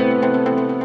Música